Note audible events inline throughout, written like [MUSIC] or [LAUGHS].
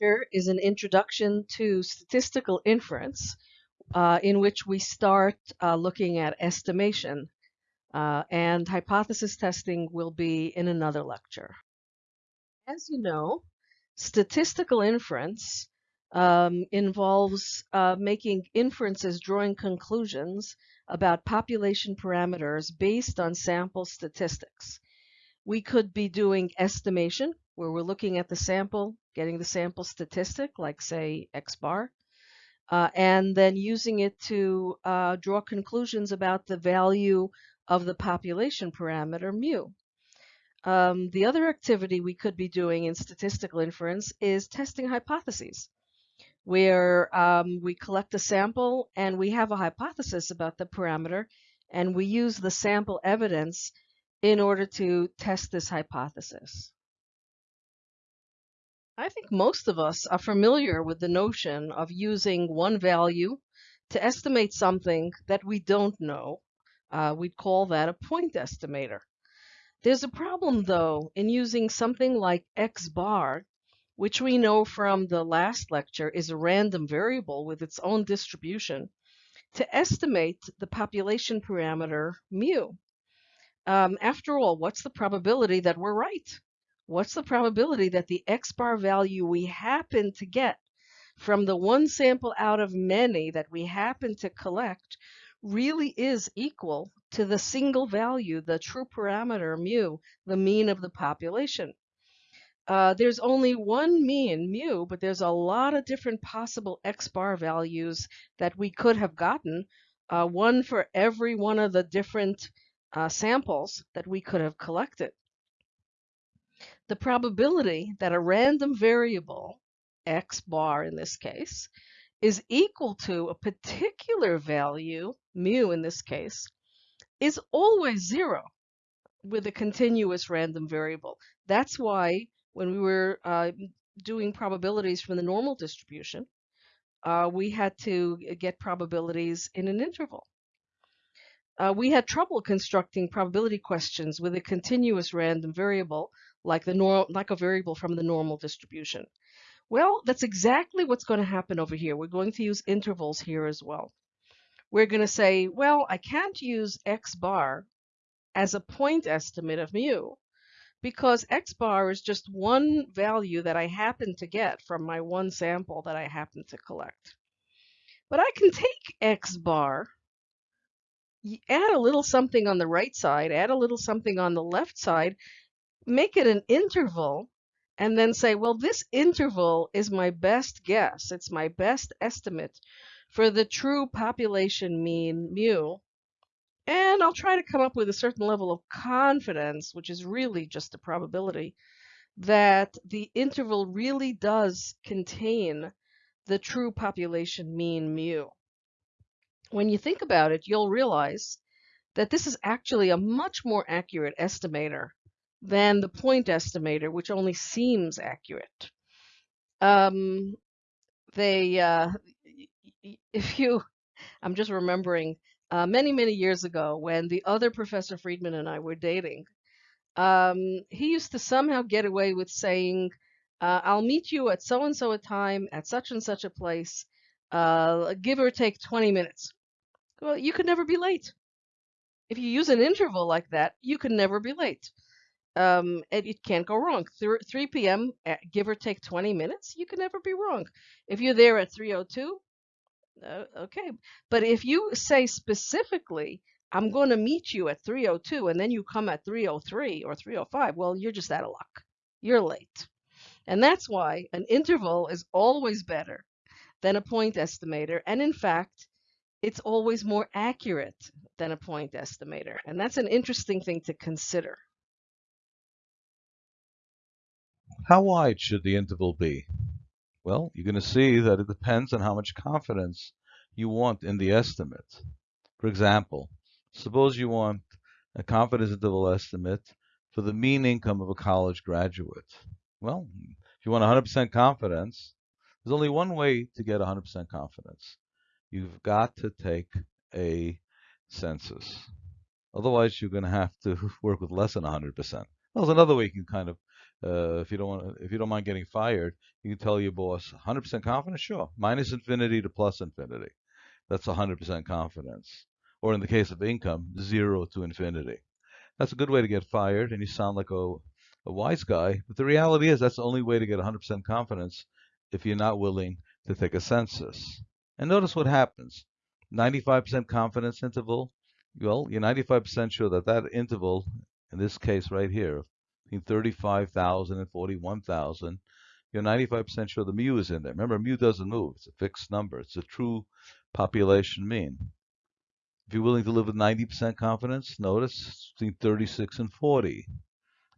lecture is an introduction to statistical inference uh, in which we start uh, looking at estimation uh, and hypothesis testing will be in another lecture. As you know, statistical inference um, involves uh, making inferences, drawing conclusions about population parameters based on sample statistics. We could be doing estimation, where we're looking at the sample, getting the sample statistic, like say X bar, uh, and then using it to uh, draw conclusions about the value of the population parameter mu. Um, the other activity we could be doing in statistical inference is testing hypotheses, where um, we collect a sample and we have a hypothesis about the parameter, and we use the sample evidence in order to test this hypothesis. I think most of us are familiar with the notion of using one value to estimate something that we don't know. Uh, we'd call that a point estimator. There's a problem, though, in using something like x bar, which we know from the last lecture is a random variable with its own distribution, to estimate the population parameter mu. Um, after all, what's the probability that we're right? What's the probability that the x bar value we happen to get from the one sample out of many that we happen to collect really is equal to the single value, the true parameter mu, the mean of the population. Uh, there's only one mean mu, but there's a lot of different possible x bar values that we could have gotten, uh, one for every one of the different uh, samples that we could have collected. The probability that a random variable, x bar in this case, is equal to a particular value, mu in this case, is always zero with a continuous random variable. That's why when we were uh, doing probabilities from the normal distribution, uh, we had to get probabilities in an interval. Uh, we had trouble constructing probability questions with a continuous random variable like the normal, like a variable from the normal distribution. Well, that's exactly what's going to happen over here. We're going to use intervals here as well. We're going to say, well, I can't use x bar as a point estimate of mu because x bar is just one value that I happen to get from my one sample that I happen to collect. But I can take x bar add a little something on the right side, add a little something on the left side, make it an interval, and then say, well, this interval is my best guess. It's my best estimate for the true population mean mu. And I'll try to come up with a certain level of confidence, which is really just a probability, that the interval really does contain the true population mean mu when you think about it, you'll realize that this is actually a much more accurate estimator than the point estimator, which only seems accurate. Um, they, uh, if you, I'm just remembering uh, many, many years ago when the other Professor Friedman and I were dating, um, he used to somehow get away with saying, uh, I'll meet you at so and so a time at such and such a place, uh, give or take 20 minutes. Well, you could never be late. If you use an interval like that, you can never be late. Um, it can't go wrong. 3 p.m., eh, give or take 20 minutes, you can never be wrong. If you're there at 3.02, uh, okay. But if you say specifically, I'm going to meet you at 3.02, and then you come at 3.03 or 3.05, well, you're just out of luck. You're late. And that's why an interval is always better than a point estimator. And in fact, it's always more accurate than a point estimator. And that's an interesting thing to consider. How wide should the interval be? Well, you're going to see that it depends on how much confidence you want in the estimate. For example, suppose you want a confidence interval estimate for the mean income of a college graduate. Well, if you want 100% confidence, there's only one way to get 100% confidence you've got to take a census. Otherwise, you're going to have to [LAUGHS] work with less than 100%. There's another way you can kind of uh, if you don't want, if you don't mind getting fired, you can tell your boss 100% confidence. Sure, minus infinity to plus infinity. That's 100% confidence. Or in the case of income, zero to infinity. That's a good way to get fired, and you sound like a, a wise guy. But the reality is, that's the only way to get 100% confidence if you're not willing to take a census. And notice what happens. 95% confidence interval. Well, you're 95% sure that that interval, in this case right here, between 35,000 and 41,000, you're 95% sure the mu is in there. Remember, mu doesn't move. It's a fixed number. It's a true population mean. If you're willing to live with 90% confidence, notice between 36 and 40.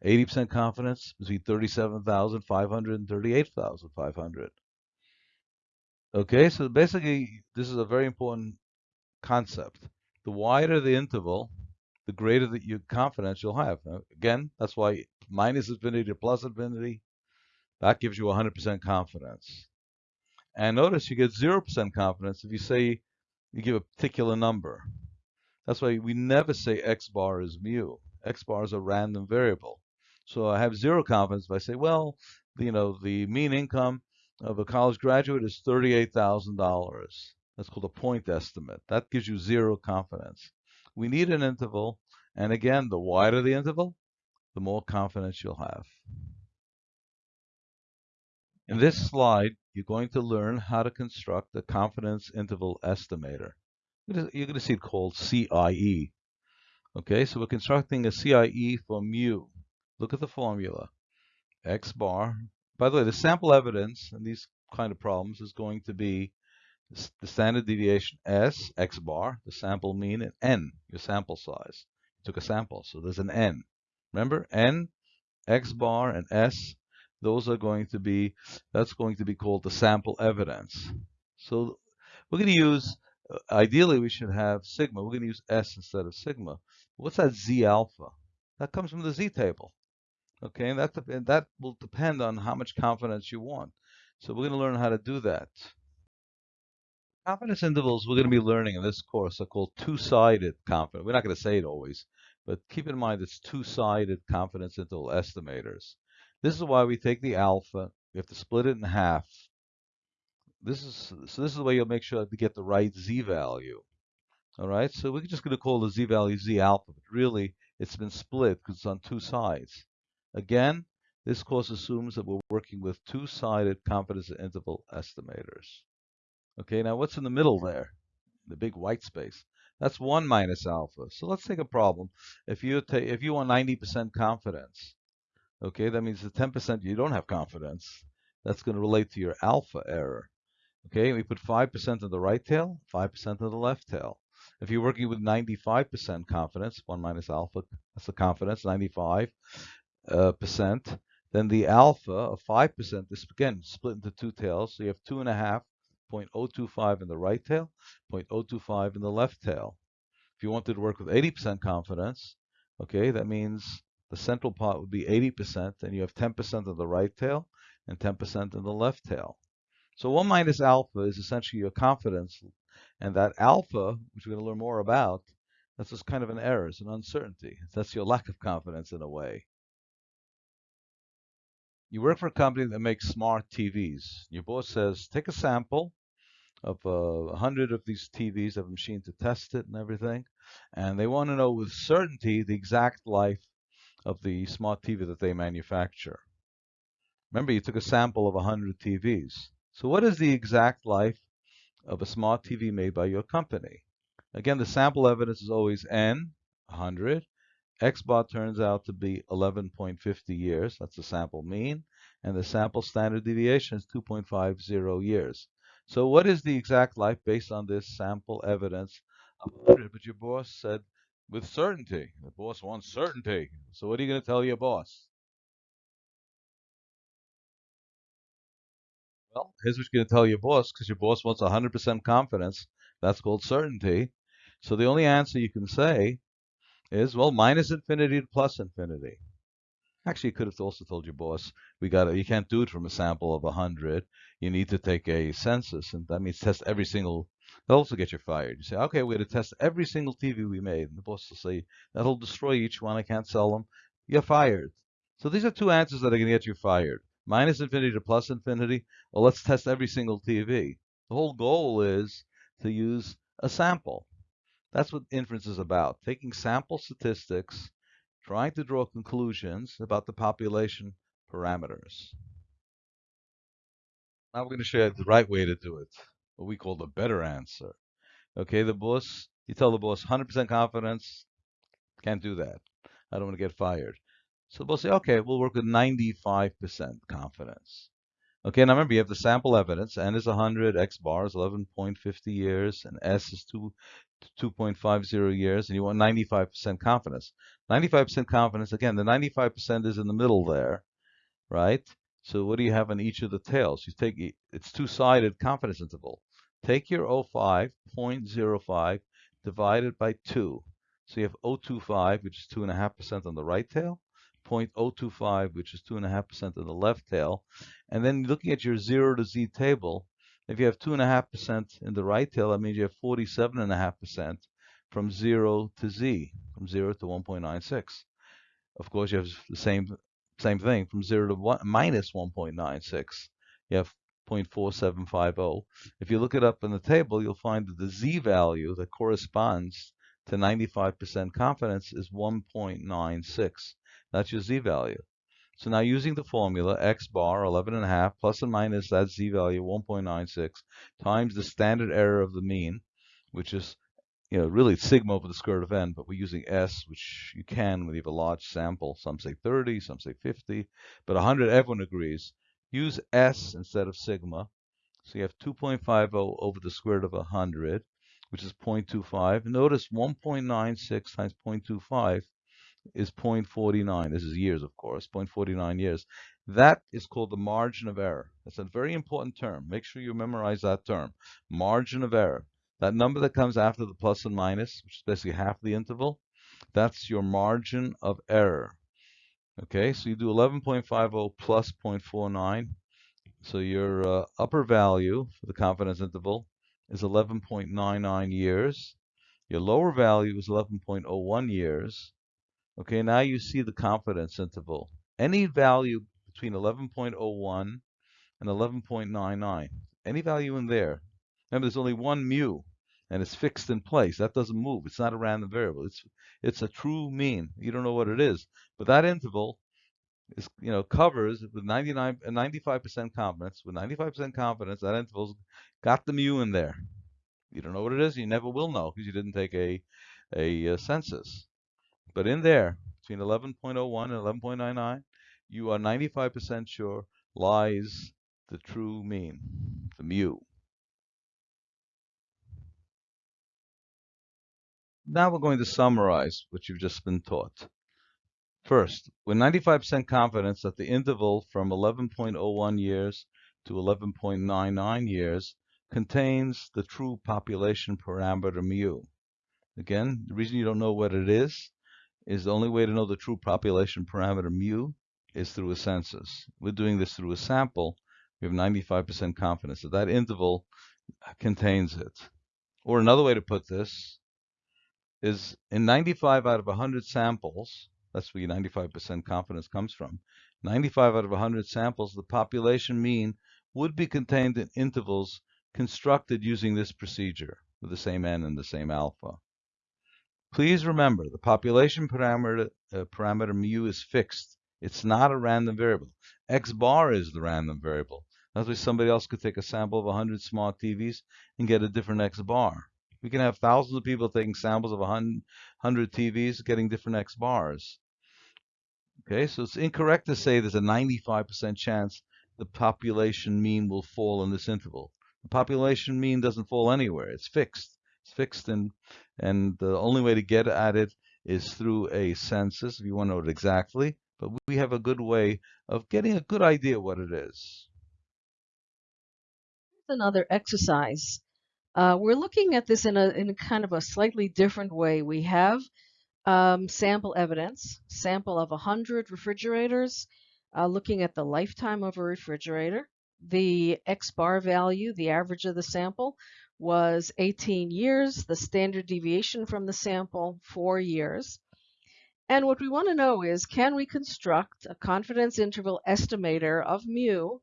80% confidence between 37,500 and 38,500. Okay, so basically, this is a very important concept. The wider the interval, the greater that your confidence you'll have. Now, again, that's why minus infinity to plus infinity, that gives you 100% confidence. And notice you get 0% confidence if you say you give a particular number. That's why we never say x bar is mu. x bar is a random variable. So I have zero confidence if I say, well, you know, the mean income of a college graduate is $38,000. That's called a point estimate. That gives you zero confidence. We need an interval, and again, the wider the interval, the more confidence you'll have. In this slide, you're going to learn how to construct a confidence interval estimator. You're going to see it called CIE. Okay, so we're constructing a CIE for mu. Look at the formula. X bar. By the way, the sample evidence in these kind of problems is going to be the standard deviation S, X bar, the sample mean, and N, your sample size. You took a sample, so there's an N. Remember, N, X bar, and S those are going to be, that's going to be called the sample evidence. So we're going to use, uh, ideally we should have sigma. We're going to use S instead of sigma. What's that Z alpha? That comes from the Z table. Okay, and that, and that will depend on how much confidence you want. So we're going to learn how to do that. Confidence intervals we're going to be learning in this course are called two-sided confidence. We're not going to say it always, but keep in mind it's two-sided confidence interval estimators. This is why we take the alpha. We have to split it in half. This is so. This is the way you'll make sure to get the right z value. All right. So we're just going to call the z value z alpha, but really it's been split because it's on two sides. Again, this course assumes that we're working with two-sided confidence interval estimators. Okay. Now what's in the middle there? The big white space. That's 1 minus alpha. So let's take a problem. If you take if you want 90% confidence, Okay, that means the 10% you don't have confidence. That's going to relate to your alpha error. Okay, we put 5% in the right tail, 5% in the left tail. If you're working with 95% confidence, 1 minus alpha, that's the confidence, 95 uh, percent, then the alpha of 5% is again split into two tails. So you have 2.5, 0.025 in the right tail, 0.025 in the left tail. If you wanted to work with 80% confidence, okay, that means the central part would be 80%, and you have 10% of the right tail and 10% in the left tail. So 1 minus alpha is essentially your confidence, and that alpha, which we're going to learn more about, that's just kind of an error, it's an uncertainty. That's your lack of confidence in a way. You work for a company that makes smart TVs. Your boss says, take a sample of uh, a uh, hundred of these TVs, have a machine to test it and everything, and they want to know with certainty the exact life of the smart TV that they manufacture. Remember, you took a sample of 100 TVs. So what is the exact life of a smart TV made by your company? Again, the sample evidence is always N, 100. X bar turns out to be 11.50 years. That's the sample mean. And the sample standard deviation is 2.50 years. So what is the exact life based on this sample evidence of 100? But your boss said with certainty. The boss wants certainty. So what are you going to tell your boss? Well, here's what you're going to tell your boss because your boss wants 100% confidence. That's called certainty. So the only answer you can say is, well, minus infinity to plus infinity. Actually, you could have also told your boss, we got you can't do it from a sample of 100. You need to take a census, and that means test every single They'll also get you fired. You say, okay, we're going to test every single TV we made. And the boss will say, that'll destroy each one. I can't sell them. You're fired. So these are two answers that are going to get you fired. Minus infinity to plus infinity. Well, let's test every single TV. The whole goal is to use a sample. That's what inference is about. Taking sample statistics, trying to draw conclusions about the population parameters. Now we're going to show you the right way to do it, what we call the better answer. Okay, the boss, you tell the boss 100% confidence, can't do that. I don't want to get fired. So we'll say, okay, we'll work with 95% confidence. Okay, now remember you have the sample evidence. N is 100, X bar is 11.50 years, and S is 2, 2.50 years, and you want 95% confidence. 95% confidence, again, the 95% is in the middle there, right? So what do you have on each of the tails? You take it's two-sided confidence interval. Take your 05, 0.05, divided by 2. So you have 025, which is 2.5% on the right tail, 0.025, which is 2.5% on the left tail. And then looking at your 0 to z table, if you have 2.5% in the right tail, that means you have 47.5% from 0 to z, from 0 to 1.96. Of course, you have the same same thing from 0 to 1, minus 1.96. You have 0.4750. If you look it up in the table, you'll find that the z value that corresponds to 95% confidence is 1.96. That's your z value. So now using the formula, x bar 11.5 plus and minus that z value 1.96 times the standard error of the mean, which is you know, really sigma over the square root of n, but we're using s, which you can when you have a large sample. Some say 30, some say 50, but 100, everyone agrees. Use s instead of sigma. So you have 2.50 over the square root of 100, which is 0.25. Notice 1.96 times 0.25 is 0.49. This is years, of course, 0.49 years. That is called the margin of error. That's a very important term. Make sure you memorize that term. Margin of error. That number that comes after the plus and minus, which is basically half the interval, that's your margin of error. Okay, so you do 11.50 plus 0.49. So your uh, upper value for the confidence interval is 11.99 years. Your lower value is 11.01 years. Okay, now you see the confidence interval. Any value between 11.01 and 11.99, any value in there. Remember, there's only one mu, and it's fixed in place. That doesn't move. It's not a random variable. It's it's a true mean. You don't know what it is, but that interval is you know covers with 99 uh, 95% confidence. With 95% confidence, that interval's got the mu in there. You don't know what it is. You never will know because you didn't take a a, a census. But in there, between 11.01 and 11.99, you are 95% sure lies the true mean, the mu. Now we're going to summarize what you've just been taught. First, with 95% confidence that the interval from 11.01 years to 11.99 years contains the true population parameter mu. Again, the reason you don't know what it is is the only way to know the true population parameter mu is through a census. We're doing this through a sample. We have 95% confidence that that interval contains it. Or another way to put this is in 95 out of 100 samples, that's where your 95% confidence comes from, 95 out of 100 samples, the population mean would be contained in intervals constructed using this procedure with the same n and the same alpha. Please remember, the population parameter, uh, parameter mu is fixed. It's not a random variable. X bar is the random variable. That's why somebody else could take a sample of 100 smart TVs and get a different X bar. We can have thousands of people taking samples of 100 TVs getting different X bars. Okay, so it's incorrect to say there's a 95% chance the population mean will fall in this interval. The population mean doesn't fall anywhere. It's fixed. It's fixed and and the only way to get at it is through a census if you want to know it exactly. But we have a good way of getting a good idea what it is. Another exercise. Uh, we're looking at this in a in kind of a slightly different way. We have um, sample evidence, sample of 100 refrigerators, uh, looking at the lifetime of a refrigerator, the X bar value, the average of the sample, was 18 years, the standard deviation from the sample, four years. And what we want to know is, can we construct a confidence interval estimator of mu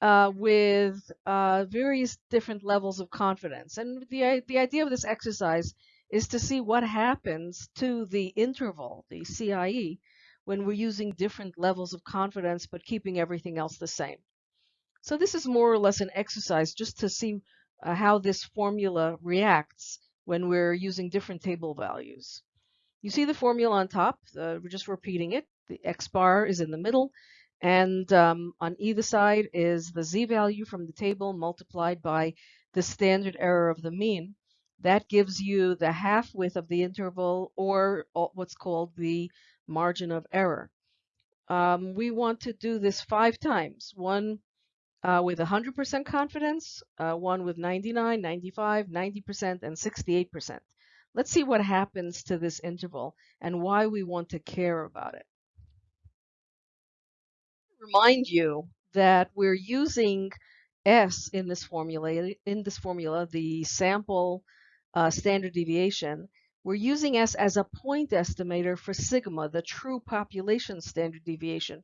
uh, with uh, various different levels of confidence? And the, the idea of this exercise is to see what happens to the interval, the CIE, when we're using different levels of confidence but keeping everything else the same. So this is more or less an exercise just to see uh, how this formula reacts when we're using different table values. You see the formula on top, uh, we're just repeating it. The x bar is in the middle, and um, on either side is the z value from the table multiplied by the standard error of the mean. That gives you the half width of the interval or what's called the margin of error. Um, we want to do this five times, one uh, with 100% confidence, uh, one with 99, 95, 90%, and 68%. Let's see what happens to this interval and why we want to care about it. Remind you that we're using S in this formula, in this formula, the sample uh, standard deviation, we're using S as a point estimator for sigma, the true population standard deviation.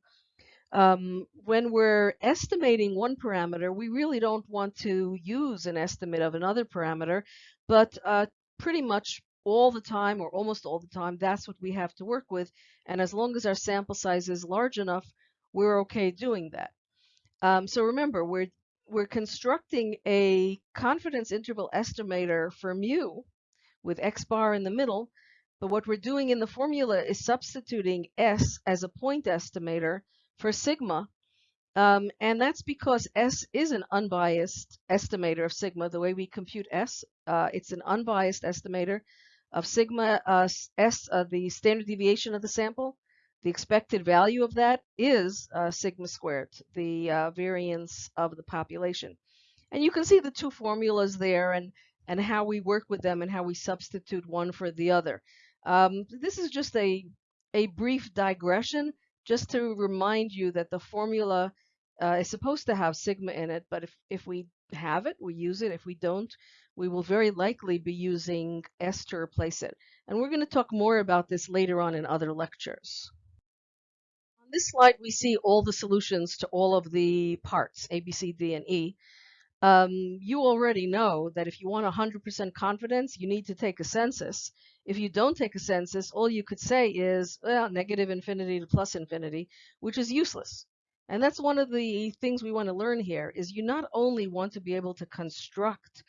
Um, when we're estimating one parameter, we really don't want to use an estimate of another parameter, but uh, pretty much all the time or almost all the time, that's what we have to work with. And as long as our sample size is large enough, we're okay doing that. Um, so remember, we're we're constructing a confidence interval estimator for mu with x bar in the middle. But what we're doing in the formula is substituting S as a point estimator for sigma. Um, and that's because S is an unbiased estimator of sigma, the way we compute S. Uh, it's an unbiased estimator of sigma uh, S, uh, the standard deviation of the sample. The expected value of that is uh, sigma squared, the uh, variance of the population. And you can see the two formulas there and, and how we work with them and how we substitute one for the other. Um, this is just a, a brief digression just to remind you that the formula uh, is supposed to have sigma in it, but if, if we have it, we use it. If we don't, we will very likely be using S to replace it. And we're going to talk more about this later on in other lectures. On this slide, we see all the solutions to all of the parts, A, B, C, D, and E. Um, you already know that if you want 100% confidence, you need to take a census. If you don't take a census, all you could say is well, negative infinity to plus infinity, which is useless. And that's one of the things we want to learn here is you not only want to be able to construct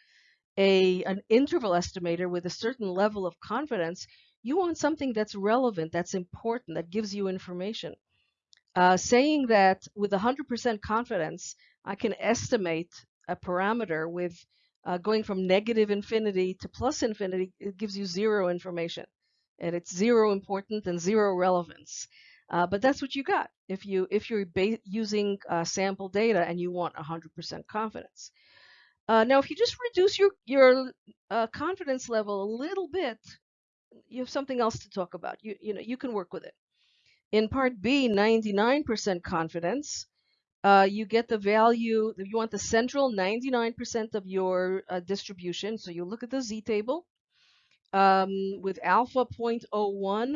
a, an interval estimator with a certain level of confidence, you want something that's relevant, that's important, that gives you information. Uh, saying that with 100% confidence, I can estimate a parameter with uh, going from negative infinity to plus infinity, it gives you zero information. And it's zero important and zero relevance. Uh, but that's what you got if you if you're using uh, sample data and you want 100% confidence. Uh, now, if you just reduce your your uh, confidence level a little bit, you have something else to talk about. You you know you can work with it. In part B, 99% confidence, uh, you get the value, you want the central 99% of your uh, distribution. So you look at the z table um, with alpha 0.01,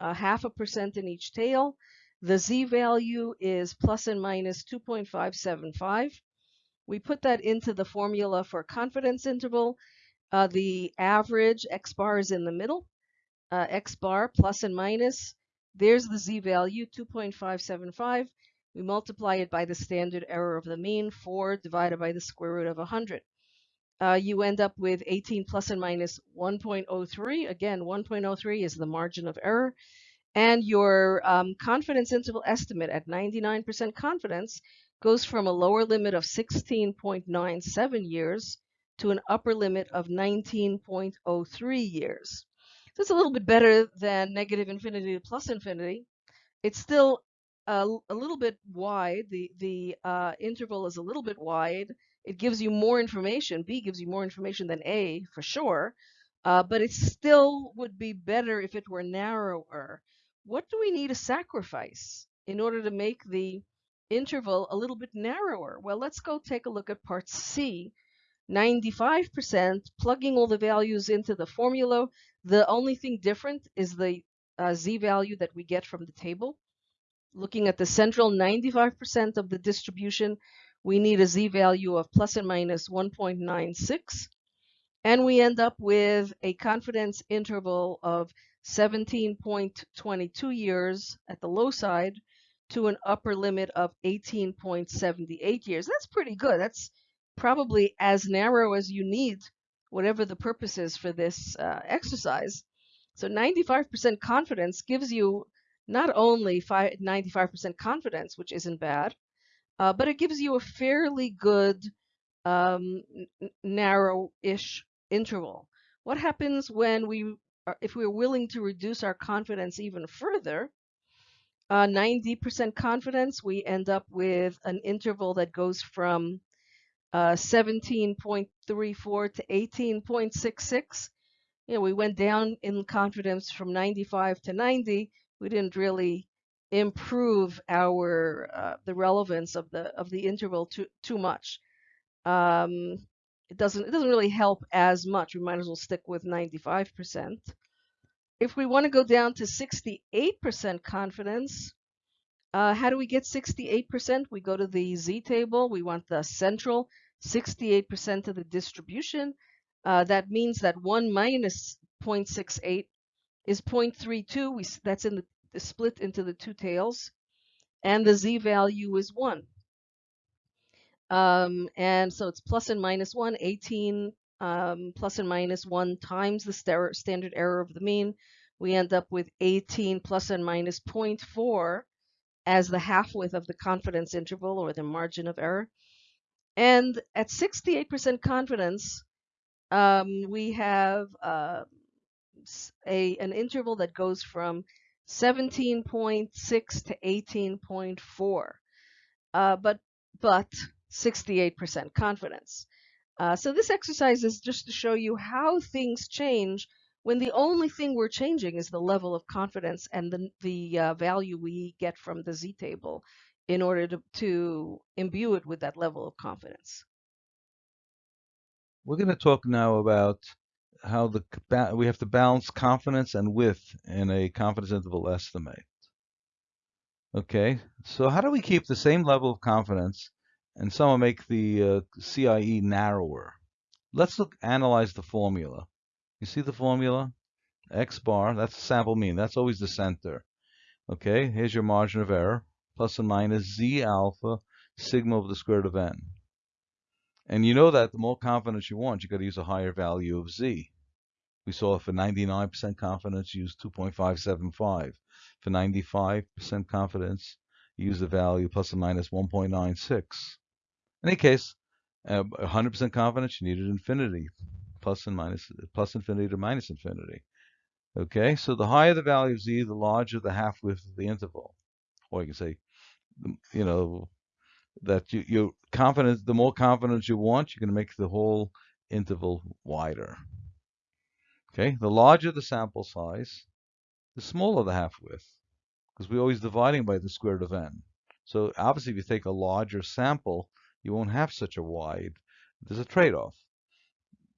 uh, half a percent in each tail. The z value is plus and minus 2.575. We put that into the formula for confidence interval. Uh, the average x bar is in the middle. Uh, x bar plus and minus. There's the z value, 2.575 we multiply it by the standard error of the mean, 4 divided by the square root of 100. Uh, you end up with 18 plus and minus 1.03. Again, 1.03 is the margin of error. And your um, confidence interval estimate at 99% confidence goes from a lower limit of 16.97 years to an upper limit of 19.03 years. So it's a little bit better than negative infinity to plus infinity. It's still a, a little bit wide. The the uh, interval is a little bit wide. It gives you more information. B gives you more information than A for sure, uh, but it still would be better if it were narrower. What do we need to sacrifice in order to make the interval a little bit narrower? Well, let's go take a look at part C. 95%, plugging all the values into the formula. The only thing different is the uh, z-value that we get from the table. Looking at the central 95% of the distribution, we need a z-value of plus and minus 1.96. And we end up with a confidence interval of 17.22 years at the low side to an upper limit of 18.78 years. That's pretty good. That's probably as narrow as you need, whatever the purpose is for this uh, exercise. So 95% confidence gives you not only 95% confidence, which isn't bad, uh, but it gives you a fairly good um, narrow-ish interval. What happens when we, are, if we're willing to reduce our confidence even further? 90% uh, confidence, we end up with an interval that goes from uh, 17.34 to 18.66. You know, we went down in confidence from 95 to 90. We didn't really improve our uh, the relevance of the of the interval too too much. Um, it doesn't it doesn't really help as much. We might as well stick with 95%. If we want to go down to 68% confidence, uh, how do we get 68%? We go to the Z table. We want the central 68% of the distribution. Uh, that means that 1 minus 0.68 is 0.32. We, that's in the, the split into the two tails. And the Z value is 1. Um, and so it's plus and minus 1, 18 um, plus and minus 1 times the standard error of the mean. We end up with 18 plus and minus 0.4 as the half width of the confidence interval or the margin of error. And at 68% confidence, um, we have uh, a an interval that goes from 17.6 to 18.4, uh, but but 68% confidence. Uh, so this exercise is just to show you how things change when the only thing we're changing is the level of confidence and the, the uh, value we get from the z-table in order to, to imbue it with that level of confidence. We're going to talk now about how the we have to balance confidence and width in a confidence interval estimate. Okay, so how do we keep the same level of confidence and somehow make the uh, CIE narrower? Let's look analyze the formula. You see the formula? X bar, that's the sample mean. That's always the center. Okay, here's your margin of error, plus and minus Z alpha sigma of the square root of n. And you know that the more confidence you want, you got to use a higher value of Z. We saw for 99% confidence, use 2.575. For 95% confidence, use the value plus or minus 1.96. In any case, 100% uh, confidence, you needed infinity plus and minus, plus infinity to minus infinity. Okay, so the higher the value of z, the larger the half width of the interval. Or you can say, you know, that you, you're confident, the more confidence you want, you're going to make the whole interval wider. Okay, the larger the sample size, the smaller the half width, because we're always dividing by the square root of n. So obviously, if you take a larger sample, you won't have such a wide. There's a trade-off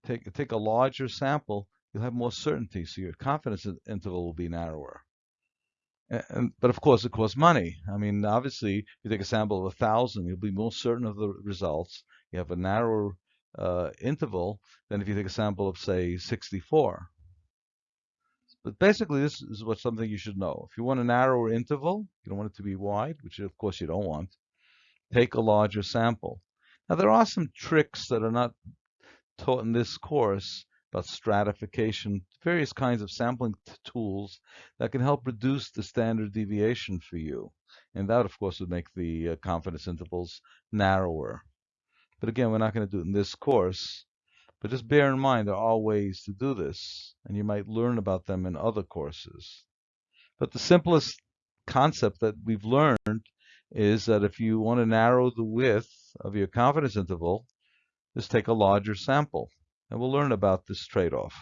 take take a larger sample, you'll have more certainty, so your confidence interval will be narrower. And, but of course, it costs money. I mean, obviously, if you take a sample of a thousand, you'll be more certain of the results. You have a narrower uh, interval than if you take a sample of, say, 64. But basically, this is what something you should know. If you want a narrower interval, you don't want it to be wide, which of course you don't want. Take a larger sample. Now, there are some tricks that are not taught in this course about stratification, various kinds of sampling tools that can help reduce the standard deviation for you. And that, of course, would make the uh, confidence intervals narrower. But again, we're not going to do it in this course. But just bear in mind there are ways to do this, and you might learn about them in other courses. But the simplest concept that we've learned is that if you want to narrow the width of your confidence interval, just take a larger sample. And we'll learn about this trade-off.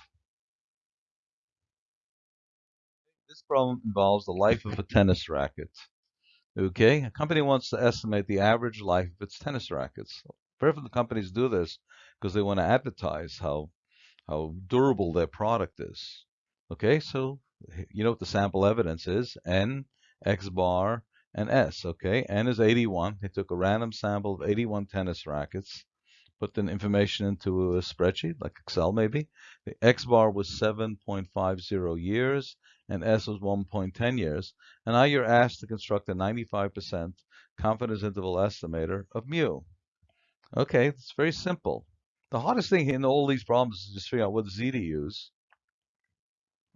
This problem involves the life of a tennis racket. Okay, a company wants to estimate the average life of its tennis rackets. Very few companies do this because they want to advertise how how durable their product is. Okay, so you know what the sample evidence is, N, X bar, and S, okay? N is 81. They took a random sample of 81 tennis rackets, put the information into a spreadsheet, like Excel maybe. The X bar was 7.50 years, and S was 1.10 years. And now you're asked to construct a 95% confidence interval estimator of mu. Okay, it's very simple. The hardest thing in all these problems is just figure out what Z to use.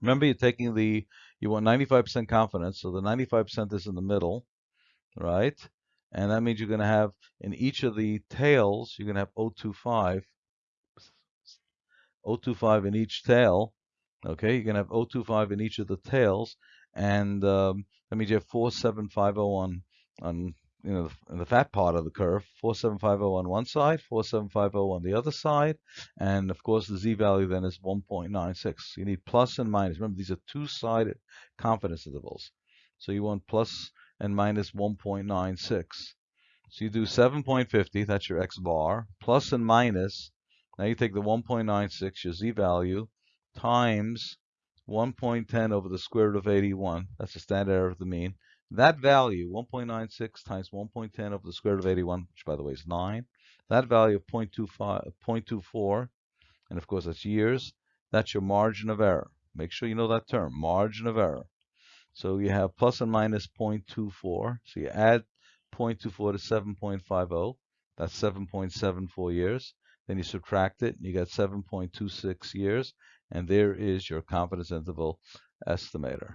Remember, you're taking the, you want 95% confidence, so the 95% is in the middle, right? And that means you're going to have, in each of the tails, you're going to have 025, 025 in each tail, okay? You're going to have 025 in each of the tails, and um, that means you have 4750 on, on you know, in the fat part of the curve, 4750 on one side, 4750 on the other side, and of course the z-value then is 1.96. You need plus and minus. Remember, these are two-sided confidence intervals. So you want plus and minus 1.96. So you do 7.50, that's your x bar, plus and minus, now you take the 1.96, your z-value, times 1.10 over the square root of 81, that's the standard error of the mean, that value, 1.96 times 1.10 over the square root of 81, which by the way is 9, that value of 0.25, 0.24, and of course that's years, that's your margin of error. Make sure you know that term, margin of error. So you have plus and minus 0.24. So you add 0.24 to 7.50. That's 7.74 years. Then you subtract it, and you get 7.26 years. And there is your confidence interval estimator.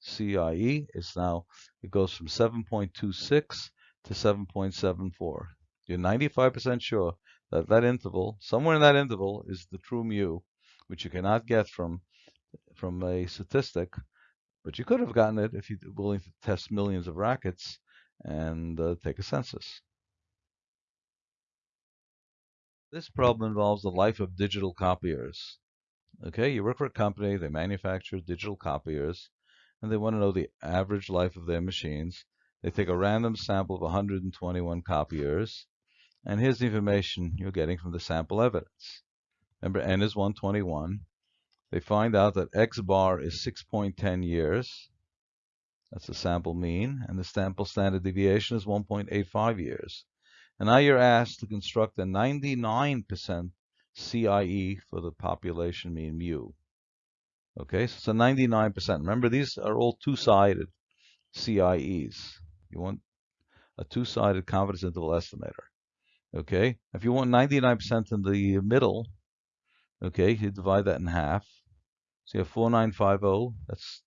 CIE is now, it goes from 7.26 to 7.74. You're 95% sure that that interval, somewhere in that interval, is the true mu, which you cannot get from, from a statistic, but you could have gotten it if you're willing to test millions of rackets and uh, take a census. This problem involves the life of digital copiers. Okay, you work for a company, they manufacture digital copiers, and they want to know the average life of their machines. They take a random sample of 121 copiers, and here's the information you're getting from the sample evidence. Remember, n is 121. They find out that x bar is 6.10 years. That's the sample mean, and the sample standard deviation is 1.85 years. And now you're asked to construct a 99% CIE for the population mean mu. Okay, so it's a 99%. Remember, these are all two-sided CIEs. You want a two-sided confidence interval estimator. Okay, if you want 99% in the middle, okay, you divide that in half. So you have 4950, that's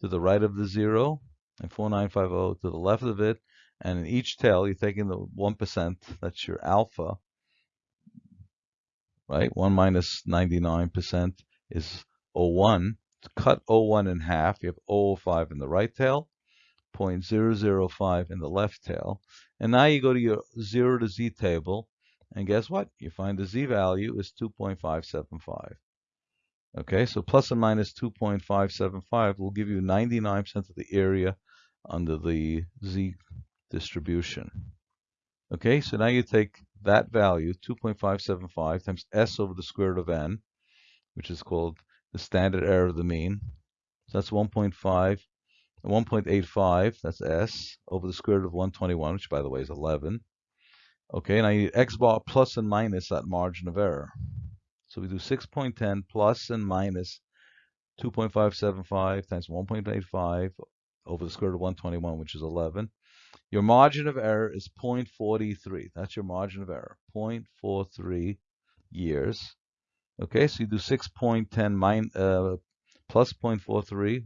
to the right of the zero, and 4950 to the left of it. And in each tail, you're taking the 1%, that's your alpha, right? 1 minus 99% is 01. To cut 01 in half, you have 005 in the right tail, 0.005 in the left tail. And now you go to your 0 to z table, and guess what? You find the z value is 2.575. Okay, so plus and minus 2.575 will give you 99% of the area under the z distribution. Okay, so now you take that value, 2.575 times s over the square root of n, which is called the standard error of the mean. So that's 1.5, 1.85, that's S, over the square root of 121, which by the way is 11. Okay, now you need x bar plus and minus that margin of error. So we do 6.10 plus and minus 2.575 times 1.85 over the square root of 121, which is 11. Your margin of error is 0.43. That's your margin of error, 0.43 years. Okay, so you do 6.10 min, uh, plus 0.43,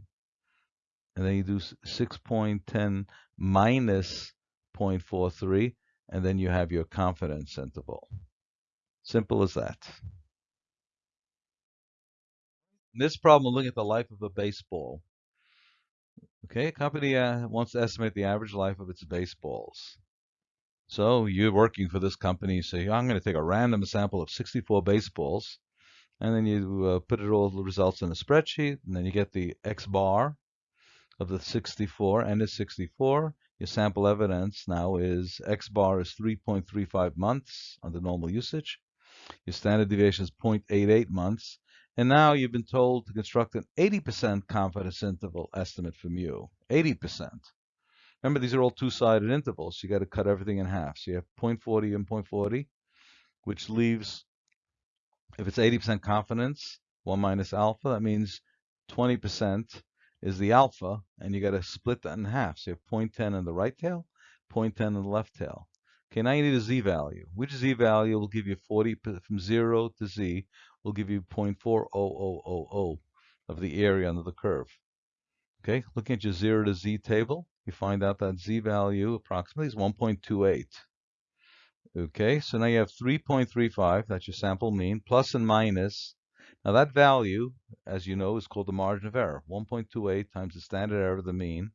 and then you do 6.10 minus 0.43, and then you have your confidence interval. Simple as that. This problem, looking at the life of a baseball. Okay, a company uh, wants to estimate the average life of its baseballs. So you're working for this company, say, I'm going to take a random sample of 64 baseballs and then you uh, put it all the results in a spreadsheet, and then you get the X bar of the 64, and is 64. Your sample evidence now is X bar is 3.35 months under normal usage. Your standard deviation is 0.88 months, And now you've been told to construct an 80% confidence interval estimate for mu. 80%. Remember, these are all two-sided intervals. You got to cut everything in half. So you have 0.40 and 0.40, which leaves, if it's 80% confidence, 1 minus alpha, that means 20% is the alpha, and you got to split that in half. So you have 0.10 in the right tail, 0.10 in the left tail. Okay, now you need a z-value. Which z-value will give you 40 from 0 to z will give you 0.40000 of the area under the curve. Okay, looking at your 0 to z table, you find out that z-value approximately is 1.28. Okay, so now you have 3.35, that's your sample mean, plus and minus now that value, as you know, is called the margin of error. 1.28 times the standard error of the mean.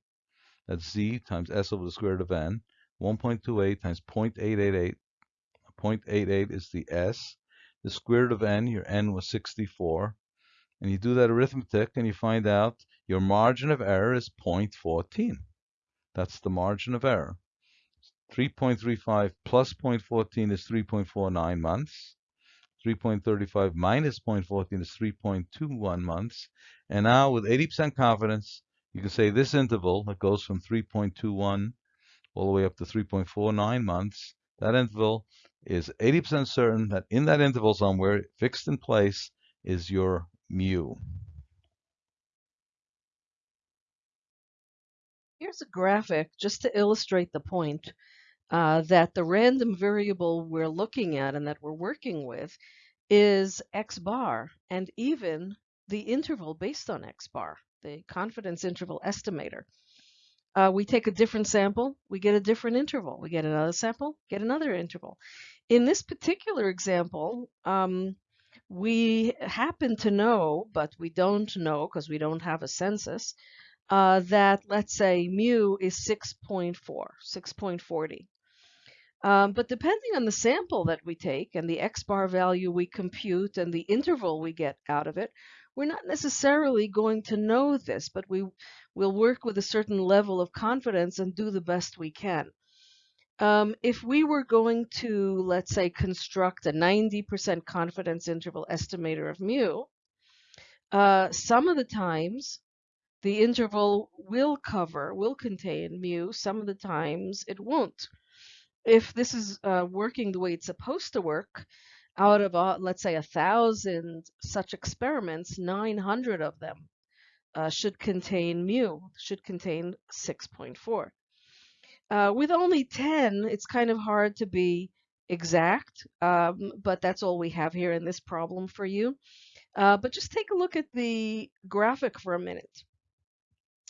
That's z times s over the square root of n. 1.28 times 0.888. 0.88 is the s. The square root of n, your n was 64. And you do that arithmetic and you find out your margin of error is 0.14. That's the margin of error. 3.35 plus 0.14 is 3.49 months. 3.35 minus 0.14 is 3.21 months. And now with 80% confidence, you can say this interval that goes from 3.21 all the way up to 3.49 months, that interval is 80% certain that in that interval somewhere, fixed in place, is your mu. Here's a graphic just to illustrate the point uh, that the random variable we're looking at and that we're working with is x bar and even the interval based on x bar, the confidence interval estimator. Uh, we take a different sample, we get a different interval. We get another sample, get another interval. In this particular example, um, we happen to know, but we don't know because we don't have a census, uh, that let's say mu is 6.4, 6.40. Um, but depending on the sample that we take and the x bar value we compute and the interval we get out of it, we're not necessarily going to know this, but we will work with a certain level of confidence and do the best we can. Um, if we were going to, let's say, construct a 90% confidence interval estimator of mu, uh, some of the times the interval will cover, will contain mu, some of the times it won't if this is uh, working the way it's supposed to work, out of, uh, let's say, a thousand such experiments, 900 of them uh, should contain mu, should contain 6.4. Uh, with only 10, it's kind of hard to be exact, um, but that's all we have here in this problem for you. Uh, but just take a look at the graphic for a minute.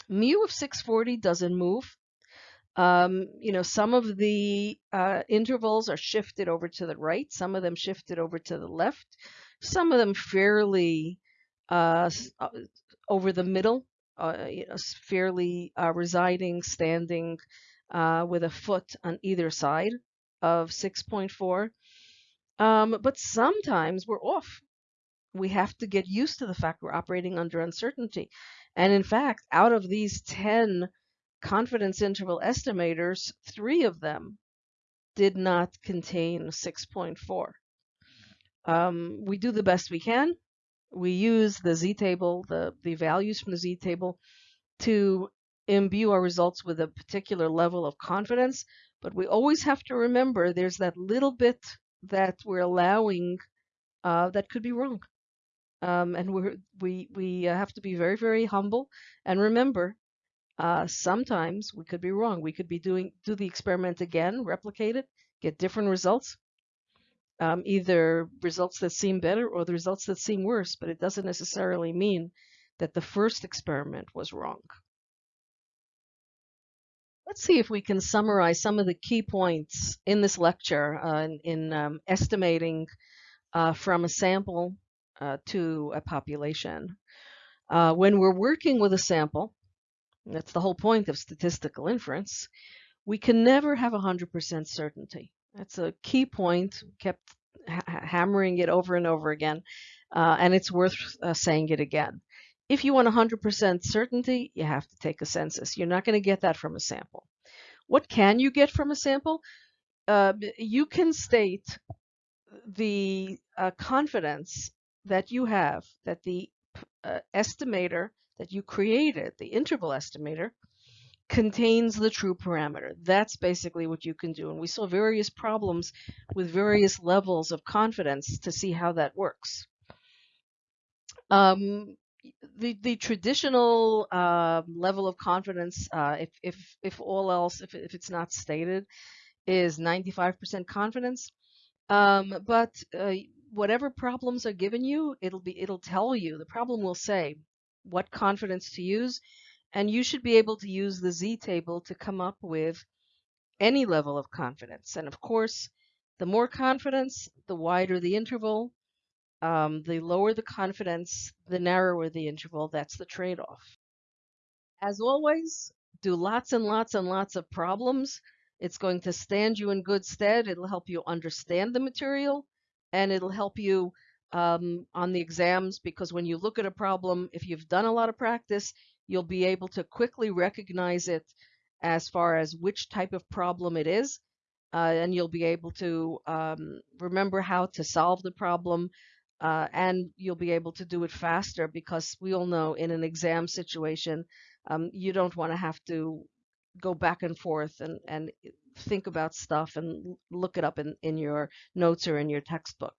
Mu of 640 doesn't move. Um, you know, some of the uh, intervals are shifted over to the right, some of them shifted over to the left, some of them fairly uh, uh over the middle, uh, you know, fairly uh, residing, standing uh, with a foot on either side of 6.4. Um, but sometimes we're off. We have to get used to the fact we're operating under uncertainty. And in fact, out of these 10 confidence interval estimators, three of them did not contain 6.4. Um, we do the best we can. We use the z-table, the, the values from the z-table, to imbue our results with a particular level of confidence, but we always have to remember there's that little bit that we're allowing uh, that could be wrong. Um, and we we we have to be very very humble and remember uh, sometimes we could be wrong. We could be doing do the experiment again, replicate it, get different results, um, either results that seem better or the results that seem worse, but it doesn't necessarily mean that the first experiment was wrong. Let's see if we can summarize some of the key points in this lecture uh, in, in um, estimating uh, from a sample uh, to a population. Uh, when we're working with a sample, that's the whole point of statistical inference. We can never have 100% certainty. That's a key point, kept ha hammering it over and over again, uh, and it's worth uh, saying it again. If you want 100% certainty, you have to take a census. You're not going to get that from a sample. What can you get from a sample? Uh, you can state the uh, confidence that you have, that the uh, estimator that you created, the interval estimator, contains the true parameter. That's basically what you can do. And we saw various problems with various levels of confidence to see how that works. Um, the the traditional uh, level of confidence, uh, if if if all else, if if it's not stated, is 95% confidence. Um, but uh, whatever problems are given you, it'll be it'll tell you. The problem will say what confidence to use, and you should be able to use the z-table to come up with any level of confidence. And of course, the more confidence, the wider the interval, um, the lower the confidence, the narrower the interval. That's the trade-off. As always, do lots and lots and lots of problems. It's going to stand you in good stead. It'll help you understand the material, and it'll help you um, on the exams because when you look at a problem, if you've done a lot of practice, you'll be able to quickly recognize it as far as which type of problem it is, uh, and you'll be able to um, remember how to solve the problem uh, and you'll be able to do it faster because we all know in an exam situation, um, you don't want to have to go back and forth and, and think about stuff and look it up in, in your notes or in your textbook.